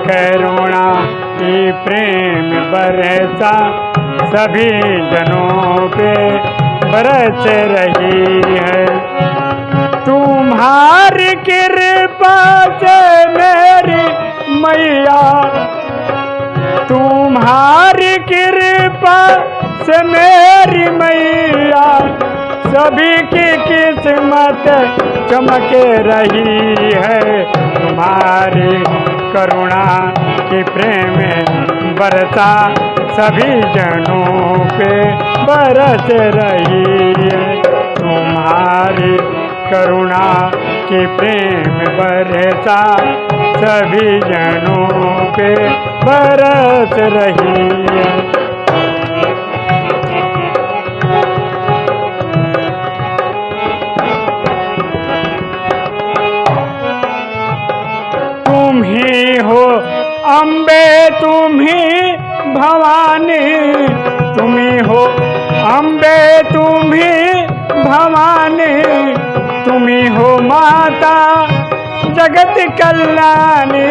करुणा की प्रेम बरसा सभी जनों पे बरस रही है। तुम्हारी कृपा से मेरी मैया, तुम्हारी कृपा से मेरी मैया, सभी की किस्मत चमक रही है। तुम्हारी करुणा की प्रेम बरसा सभी जनों पे बरस रही है। तुम्हारी करुणा की प्रेम बरसा सभी जनों पे बरस रही है। अम्बे तुम ही भवानी तुम ही अम्बे तुम ही भवानी तुम ही माता जगत कल्याणी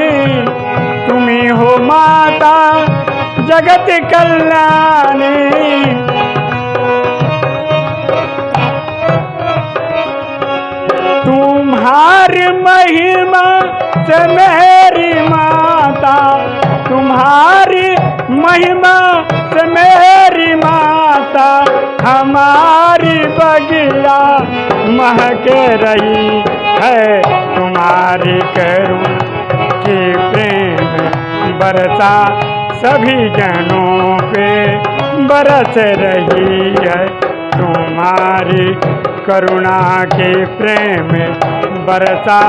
तुम ही हो माता जगत कल्याणी। तुम्हारी महिमा से मेरी माता तुम्हारी महिमा से मेरी माता, हमारी बगिया महक रही है। तुम्हारी करुणा की प्रेम बरसा सभी जनों पे बरस रही है। तुम्हारी करुणा के प्रेम बरसा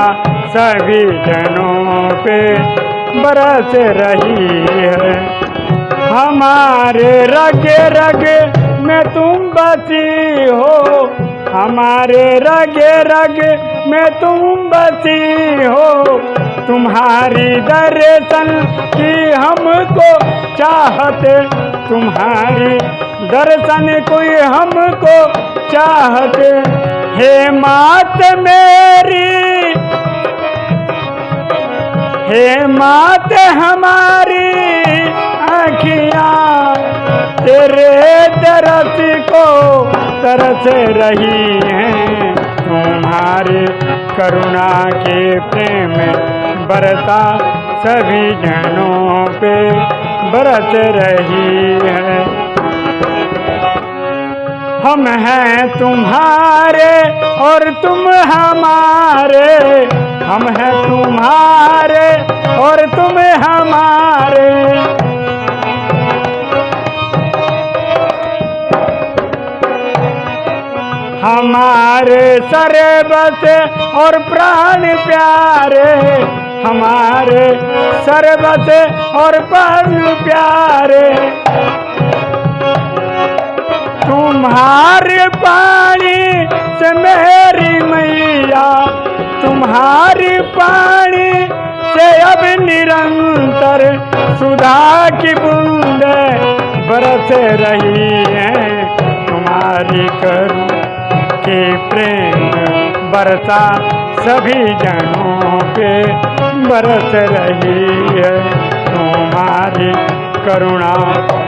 सभी जनों पे बरस रही है। हमारे रग रग में तुम बसी हो। हमारे रग रग में तुम बसी हो। तुम्हारी दर्शन की हमको चाहते, तुम्हारी दर्शन कोई हमको चाहते। हे मात मेरी हे मात हमारी आँखियाँ, तेरे तरस को तरस रही हैं। तुम्हारे करुणा के प्रेम बरसा सभी जनों पे बरस रही है। हम हैं तुम्हारे और तुम हमारे। हम हैं तुम्हारे और तुम हमारे। हमारे सरबत और प्राण प्यारे, हमारे सरबत और प्राण प्यारे। तुम्हारे पानी से मेरी मैया तुम्हारी पानी से अब निरंतर सुधा की बूंद बरस रही है। तुम्हारी करू के प्रेम बरसा सभी जनों पे बरस रही है। तुम्हारी करुणा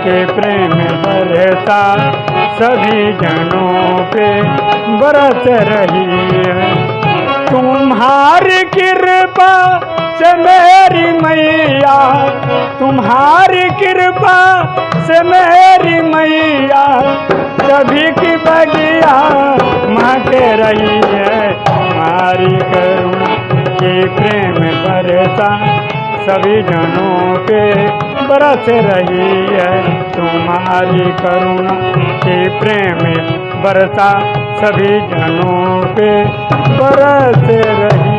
के प्रेम बरसा सभी जनों पे बरस रही है। तुम्हारी कृपा से मेरी मैया, तुम्हारी कृपा से मेरी मैया, सभी की बगिया माँ के रही है। हमारी करुणा के प्रेम बरसा सभी जनों पे बरस रही है। तुम्हारी करुणा के प्रेम बरसा सभी जनों पे बरस रही